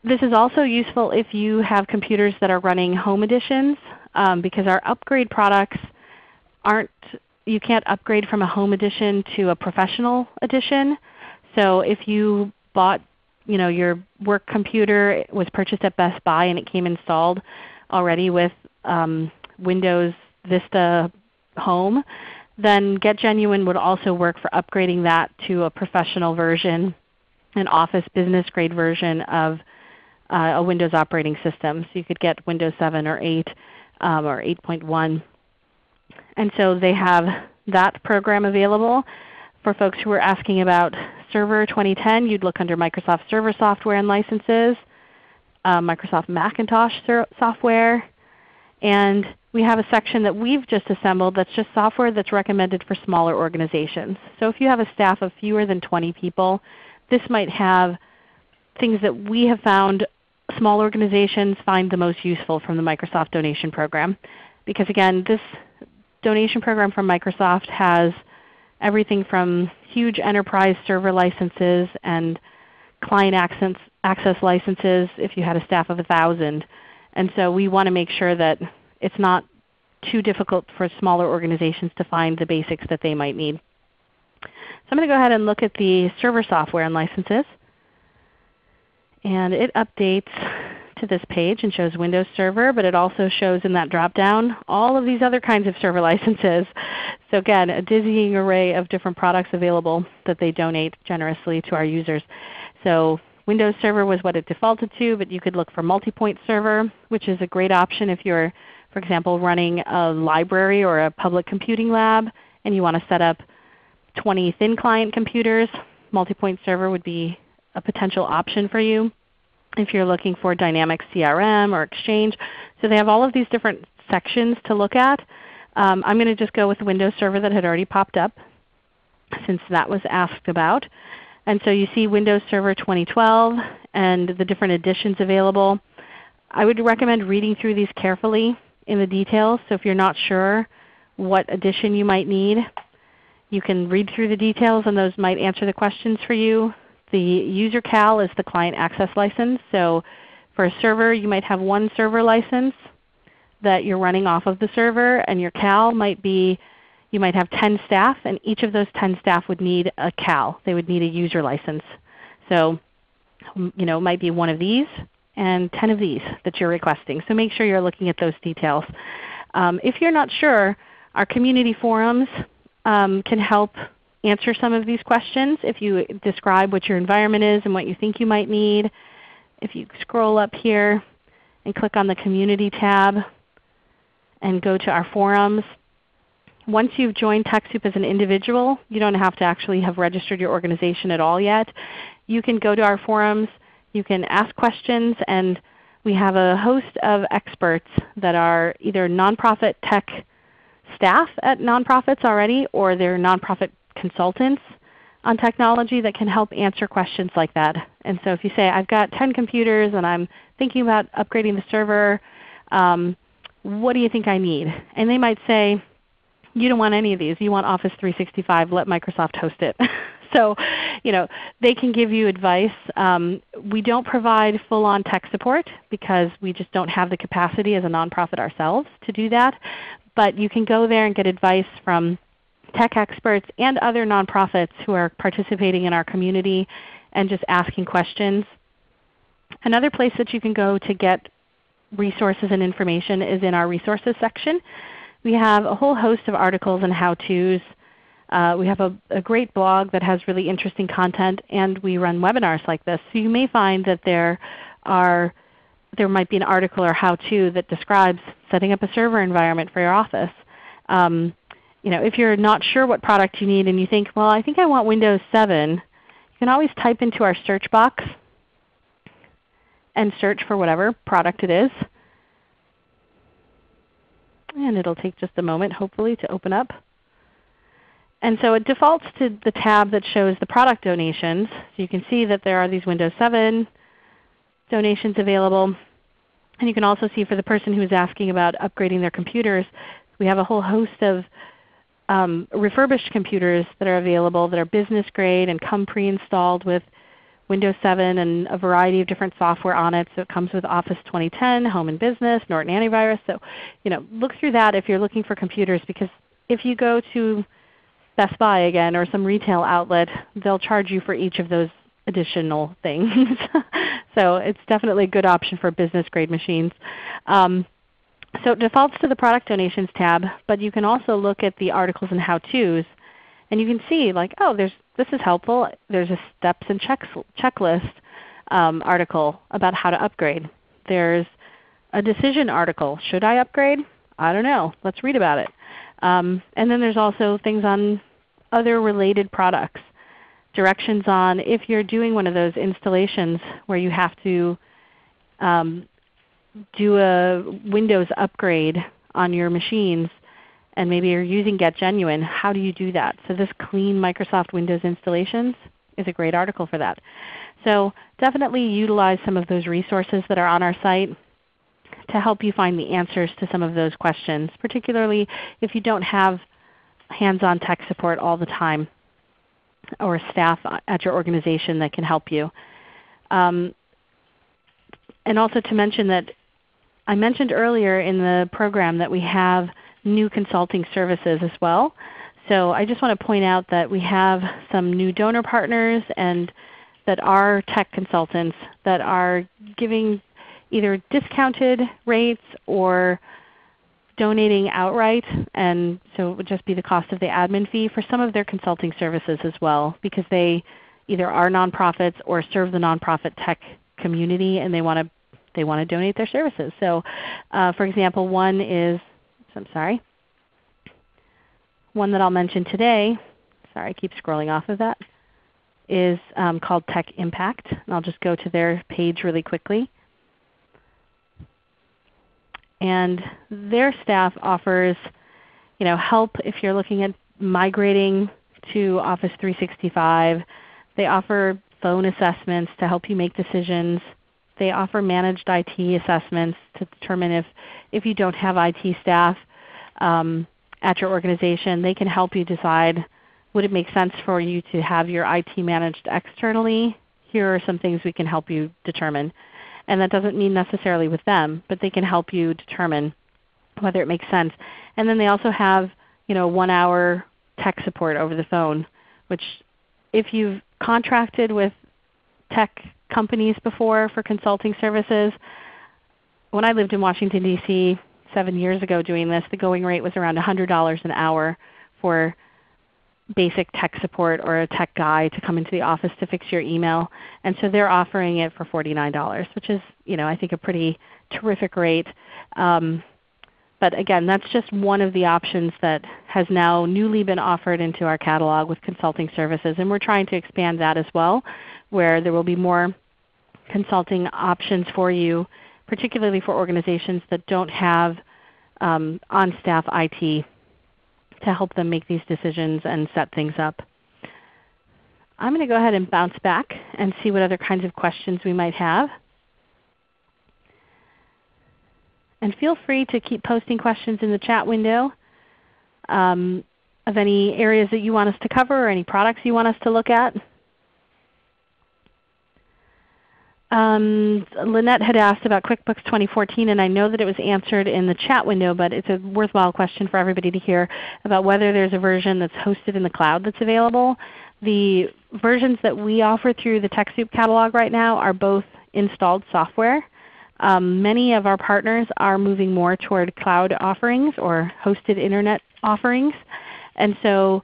This is also useful if you have computers that are running home editions um, because our upgrade products aren't, you can't upgrade from a home edition to a professional edition. So if you bought you know, your work computer was purchased at Best Buy and it came installed already with um, Windows Vista home, then Get Genuine would also work for upgrading that to a professional version, an Office business grade version of uh, a Windows operating system. So you could get Windows 7 or 8 um, or 8.1. And so they have that program available. For folks who are asking about Server 2010, you'd look under Microsoft Server Software and Licenses, uh, Microsoft Macintosh software, and we have a section that we've just assembled that's just software that's recommended for smaller organizations. So if you have a staff of fewer than 20 people, this might have things that we have found small organizations find the most useful from the Microsoft donation program. Because again, this donation program from Microsoft has everything from huge enterprise server licenses and client access, access licenses if you had a staff of 1,000. And so we want to make sure that it's not too difficult for smaller organizations to find the basics that they might need. So I'm going to go ahead and look at the server software and licenses. And it updates to this page and shows Windows Server, but it also shows in that drop-down all of these other kinds of server licenses. So again, a dizzying array of different products available that they donate generously to our users. So Windows Server was what it defaulted to, but you could look for Multipoint Server, which is a great option if you're, for example, running a library or a public computing lab and you want to set up 20 thin client computers. Multipoint Server would be a potential option for you if you're looking for dynamic CRM or Exchange. So they have all of these different sections to look at. Um, I'm going to just go with the Windows Server that had already popped up since that was asked about. And so you see Windows Server 2012 and the different editions available. I would recommend reading through these carefully in the details. So if you're not sure what edition you might need, you can read through the details and those might answer the questions for you. The user cal is the client access license. So for a server you might have one server license that you're running off of the server, and your cal might be you might have 10 staff, and each of those 10 staff would need a cal. They would need a user license. So you know, it might be one of these and 10 of these that you're requesting. So make sure you're looking at those details. Um, if you're not sure, our community forums um, can help answer some of these questions if you describe what your environment is and what you think you might need. If you scroll up here and click on the Community tab and go to our forums, once you've joined TechSoup as an individual, you don't have to actually have registered your organization at all yet. You can go to our forums, you can ask questions, and we have a host of experts that are either nonprofit tech staff at nonprofits already or they're nonprofit consultants on technology that can help answer questions like that. And so if you say, I've got 10 computers and I'm thinking about upgrading the server, um, what do you think I need? And they might say, you don't want any of these. You want Office 365. Let Microsoft host it. so you know, they can give you advice. Um, we don't provide full-on tech support because we just don't have the capacity as a nonprofit ourselves to do that. But you can go there and get advice from tech experts and other nonprofits who are participating in our community and just asking questions. Another place that you can go to get resources and information is in our resources section. We have a whole host of articles and how-tos. Uh, we have a, a, great blog that has really interesting content, and we run webinars like this. So you may find that there are there might be an article or how-to that describes setting up a server environment for your office. Um, you know, if you're not sure what product you need and you think, well, I think I want Windows 7, you can always type into our search box and search for whatever product it is. And it will take just a moment hopefully to open up. And so it defaults to the tab that shows the product donations. So you can see that there are these Windows 7 donations available. And you can also see for the person who is asking about upgrading their computers, we have a whole host of um, refurbished computers that are available that are business grade and come pre-installed with Windows 7 and a variety of different software on it. So it comes with Office 2010, Home and Business, Norton Antivirus. So you know, look through that if you're looking for computers because if you go to Best Buy again or some retail outlet, they'll charge you for each of those additional things. so it's definitely a good option for business grade machines. Um, So it defaults to the Product Donations tab, but you can also look at the articles and how-tos, and you can see like, oh, there's, this is helpful. There's a steps and checks, checklist um, article about how to upgrade. There's a decision article. Should I upgrade? I don't know. Let's read about it. Um, and then there's also things on other related products. Directions on if you're doing one of those installations where you have to um, do a Windows upgrade on your machines and maybe you're using Get Genuine, how do you do that? So this Clean Microsoft Windows Installations is a great article for that. So definitely utilize some of those resources that are on our site to help you find the answers to some of those questions, particularly if you don't have hands-on tech support all the time or staff at your organization that can help you. Um, and also to mention that I mentioned earlier in the program that we have new consulting services as well. So I just want to point out that we have some new donor partners and that are tech consultants that are giving either discounted rates or donating outright, and so it would just be the cost of the admin fee for some of their consulting services as well because they either are nonprofits or serve the nonprofit tech community and they want to they want to donate their services. So uh, for example, one is, I'm sorry, one that I'll mention today, sorry I keep scrolling off of that, is um, called Tech Impact. And I'll just go to their page really quickly and their staff offers you know, help if you're looking at migrating to Office 365. They offer phone assessments to help you make decisions. They offer managed IT assessments to determine if, if you don't have IT staff um, at your organization, they can help you decide would it make sense for you to have your IT managed externally? Here are some things we can help you determine. And that doesn't mean necessarily with them, but they can help you determine whether it makes sense. And then they also have you know, one hour tech support over the phone, which if you've contracted with tech companies before for consulting services, when I lived in Washington, D.C. seven years ago doing this, the going rate was around $100 an hour for basic tech support or a tech guy to come into the office to fix your email. And so they're offering it for $49, which is you know, I think a pretty terrific rate. Um, but again, that's just one of the options that has now newly been offered into our catalog with consulting services. And we're trying to expand that as well, where there will be more consulting options for you, particularly for organizations that don't have um, on-staff IT to help them make these decisions and set things up. I'm going to go ahead and bounce back and see what other kinds of questions we might have. And feel free to keep posting questions in the chat window um, of any areas that you want us to cover or any products you want us to look at. Um, Lynette had asked about QuickBooks 2014, and I know that it was answered in the chat window, but it's a worthwhile question for everybody to hear about whether there's a version that's hosted in the cloud that's available. The versions that we offer through the TechSoup catalog right now are both installed software. Um, many of our partners are moving more toward cloud offerings or hosted Internet offerings. And so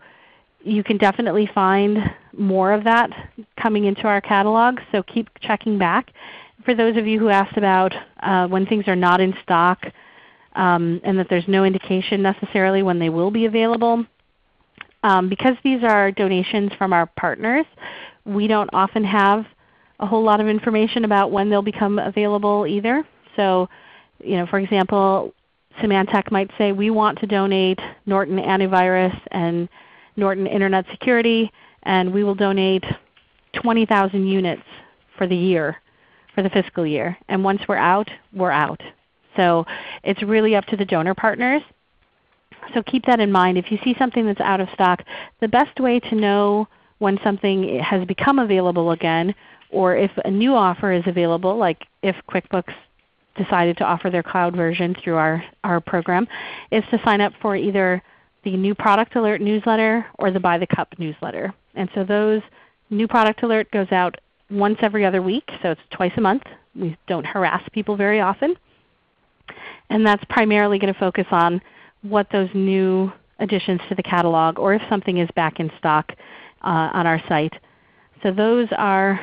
you can definitely find more of that coming into our catalog, so keep checking back. For those of you who asked about uh, when things are not in stock um, and that there's no indication necessarily when they will be available, um, because these are donations from our partners, we don't often have a whole lot of information about when they'll become available either. So you know, for example, Symantec might say, we want to donate Norton Antivirus and Norton Internet Security, and we will donate 20,000 units for the year, for the fiscal year. And once we're out, we're out. So it's really up to the donor partners. So keep that in mind. If you see something that's out of stock, the best way to know when something has become available again or if a new offer is available, like if QuickBooks decided to offer their cloud version through our, our program, is to sign up for either the new product alert newsletter or the By the Cup newsletter. And so those new product alert goes out once every other week, so it's twice a month. We don't harass people very often. And that's primarily going to focus on what those new additions to the catalog or if something is back in stock uh, on our site. So those are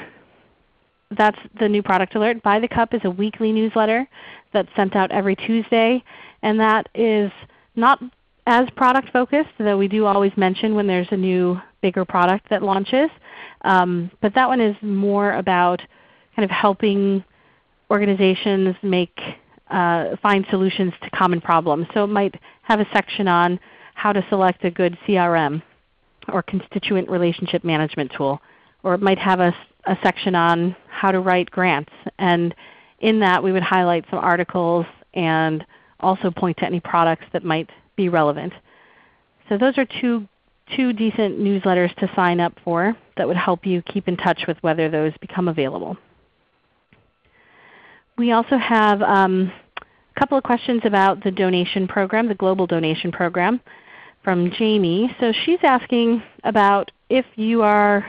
that's the new product alert. By the Cup is a weekly newsletter that's sent out every Tuesday, and that is not as product focused, though we do always mention when there's a new bigger product that launches. Um, but that one is more about kind of helping organizations make uh, find solutions to common problems. So it might have a section on how to select a good CRM or constituent relationship management tool. Or it might have a, a section on how to write grants. And in that we would highlight some articles and also point to any products that might be relevant. So those are two, two decent newsletters to sign up for that would help you keep in touch with whether those become available. We also have um, a couple of questions about the donation program, the Global Donation Program from Jamie. So she's asking about if you are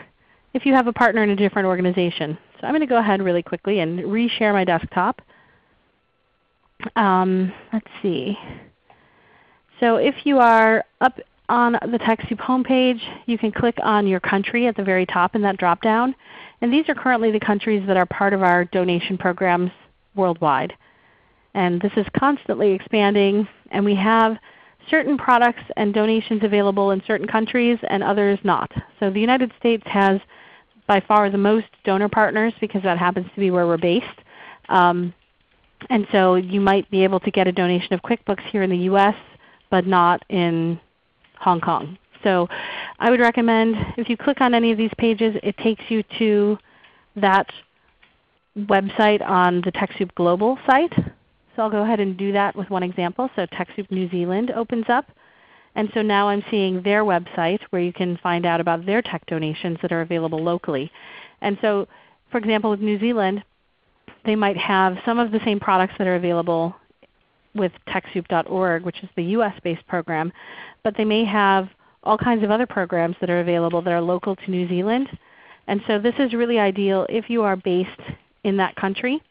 if you have a partner in a different organization. So I'm going to go ahead really quickly and reshare my desktop. Um, let's see. So if you are up on the TechSoup homepage, you can click on your country at the very top in that drop-down. And these are currently the countries that are part of our donation programs worldwide. And this is constantly expanding, and we have certain products and donations available in certain countries and others not. So the United States has by far the most donor partners because that happens to be where we're based. Um, and so you might be able to get a donation of QuickBooks here in the US, but not in Hong Kong. So I would recommend if you click on any of these pages, it takes you to that website on the TechSoup Global site. So I'll go ahead and do that with one example. So TechSoup New Zealand opens up. And so now I'm seeing their website where you can find out about their tech donations that are available locally. And so for example with New Zealand, they might have some of the same products that are available with TechSoup.org, which is the US-based program, but they may have all kinds of other programs that are available that are local to New Zealand. And so this is really ideal if you are based in that country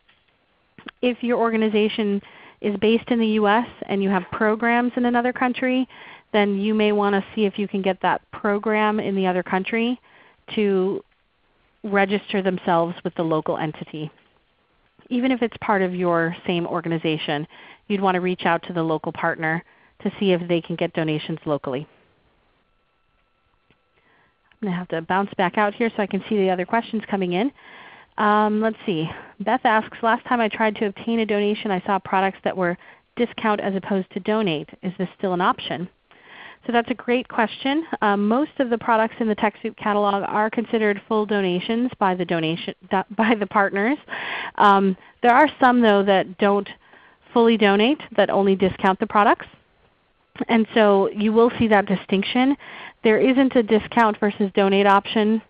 if your organization is based in the U.S. and you have programs in another country, then you may want to see if you can get that program in the other country to register themselves with the local entity. Even if it's part of your same organization, you'd want to reach out to the local partner to see if they can get donations locally. I'm going to have to bounce back out here so I can see the other questions coming in. Um, let's see. Beth asks, last time I tried to obtain a donation I saw products that were discount as opposed to donate. Is this still an option? So that's a great question. Um, most of the products in the TechSoup catalog are considered full donations by the, donation, by the partners. Um, there are some though that don't fully donate, that only discount the products. And so you will see that distinction. There isn't a discount versus donate option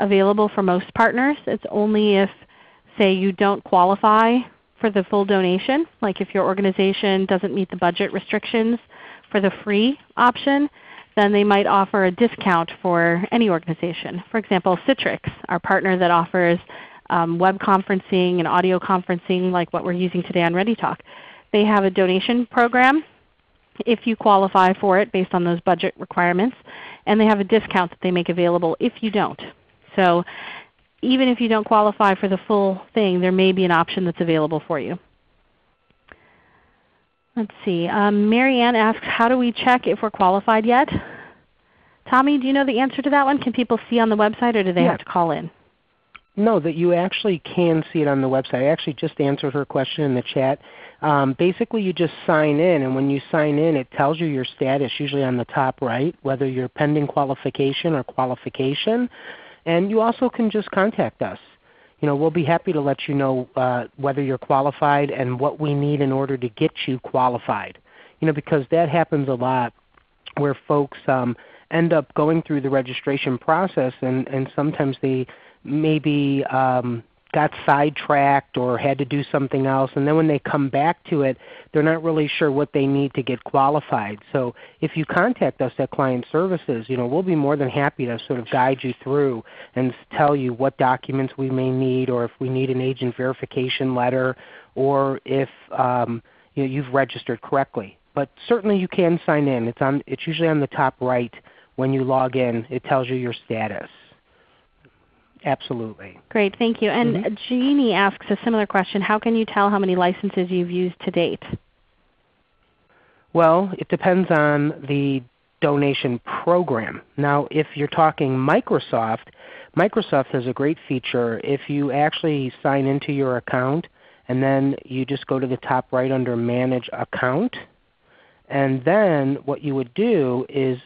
available for most partners. It's only if say you don't qualify for the full donation, like if your organization doesn't meet the budget restrictions for the free option, then they might offer a discount for any organization. For example, Citrix, our partner that offers um, web conferencing and audio conferencing like what we're using today on ReadyTalk. They have a donation program if you qualify for it based on those budget requirements, and they have a discount that they make available if you don't. So even if you don't qualify for the full thing, there may be an option that's available for you. Let's see. Um, Mary Ann asks, how do we check if we're qualified yet? Tommy, do you know the answer to that one? Can people see on the website or do they yeah. have to call in? No, that you actually can see it on the website. I actually just answered her question in the chat. Um, basically you just sign in and when you sign in it tells you your status usually on the top right, whether you're pending qualification or qualification. And you also can just contact us. You know, we'll be happy to let you know uh, whether you're qualified and what we need in order to get you qualified. You know, because that happens a lot where folks um, end up going through the registration process and, and sometimes they maybe um, got sidetracked or had to do something else. And then when they come back to it, they're not really sure what they need to get qualified. So if you contact us at Client Services, you know, we'll be more than happy to sort of guide you through and tell you what documents we may need or if we need an agent verification letter or if um, you know, you've registered correctly. But certainly you can sign in. It's, on, it's usually on the top right when you log in. It tells you your status. Absolutely. Great, thank you. And mm -hmm. Jeannie asks a similar question. How can you tell how many licenses you've used to date? Well, it depends on the donation program. Now if you're talking Microsoft, Microsoft has a great feature. If you actually sign into your account and then you just go to the top right under Manage Account, and then what you would do is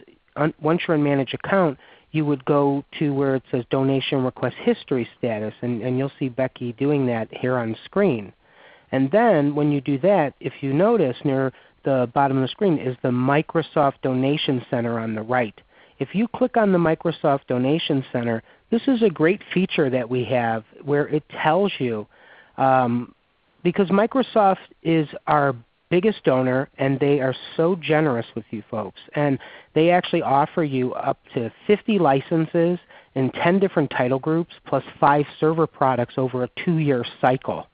once you're in Manage Account, you would go to where it says Donation Request History Status, and, and you'll see Becky doing that here on screen. And then when you do that, if you notice near the bottom of the screen is the Microsoft Donation Center on the right. If you click on the Microsoft Donation Center, this is a great feature that we have where it tells you, um, because Microsoft is our biggest donor and they are so generous with you folks. And they actually offer you up to 50 licenses in 10 different title groups plus 5 server products over a 2-year cycle.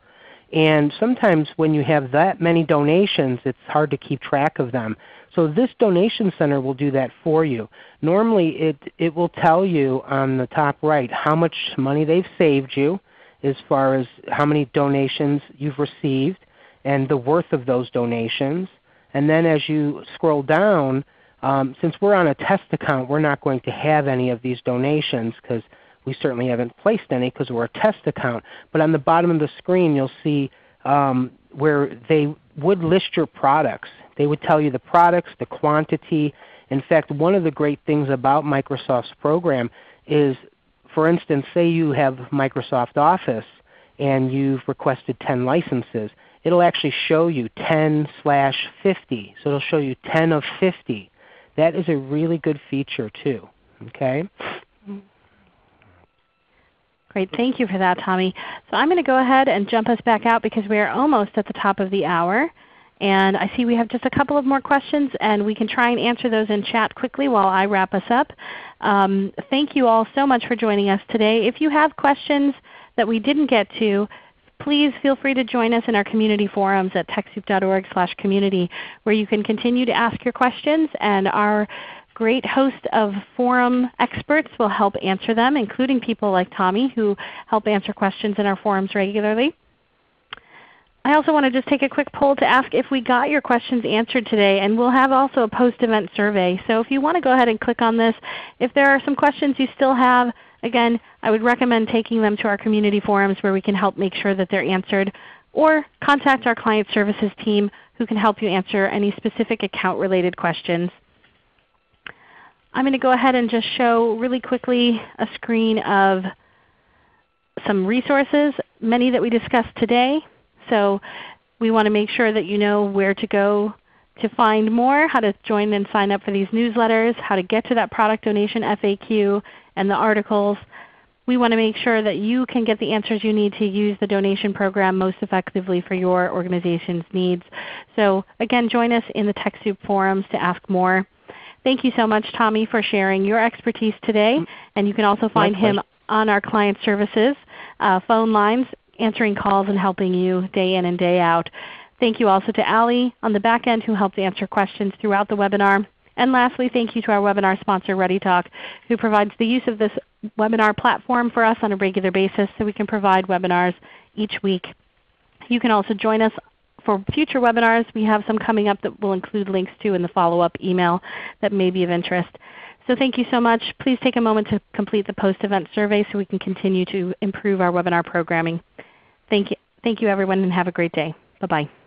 And sometimes when you have that many donations, it's hard to keep track of them. So this donation center will do that for you. Normally it, it will tell you on the top right how much money they've saved you as far as how many donations you've received and the worth of those donations. And then as you scroll down, um, since we're on a test account, we're not going to have any of these donations because we certainly haven't placed any because we're a test account. But on the bottom of the screen you'll see um, where they would list your products. They would tell you the products, the quantity. In fact, one of the great things about Microsoft's program is, for instance, say you have Microsoft Office and you've requested 10 licenses. It will actually show you 10 slash 50. So it will show you 10 of 50. That is a really good feature too. Okay? Great. Thank you for that, Tommy. So I'm going to go ahead and jump us back out because we are almost at the top of the hour. And I see we have just a couple of more questions, and we can try and answer those in chat quickly while I wrap us up. Um, thank you all so much for joining us today. If you have questions that we didn't get to, please feel free to join us in our community forums at TechSoup.org slash community where you can continue to ask your questions and our great host of forum experts will help answer them, including people like Tommy who help answer questions in our forums regularly. I also want to just take a quick poll to ask if we got your questions answered today, and we'll have also a post-event survey. So if you want to go ahead and click on this, if there are some questions you still have, again, I would recommend taking them to our community forums where we can help make sure that they're answered, or contact our client services team who can help you answer any specific account related questions. I'm going to go ahead and just show really quickly a screen of some resources, many that we discussed today. So we want to make sure that you know where to go to find more, how to join and sign up for these newsletters, how to get to that product donation FAQ and the articles. We want to make sure that you can get the answers you need to use the donation program most effectively for your organization's needs. So again, join us in the TechSoup forums to ask more. Thank you so much Tommy for sharing your expertise today. And you can also find him on our client services uh, phone lines answering calls and helping you day in and day out. Thank you also to Allie on the back end who helped answer questions throughout the webinar. And lastly, thank you to our webinar sponsor ReadyTalk who provides the use of this webinar platform for us on a regular basis so we can provide webinars each week. You can also join us for future webinars. We have some coming up that will include links to in the follow-up email that may be of interest. So thank you so much. Please take a moment to complete the post-event survey so we can continue to improve our webinar programming. Thank you, thank you everyone and have a great day. Bye-bye.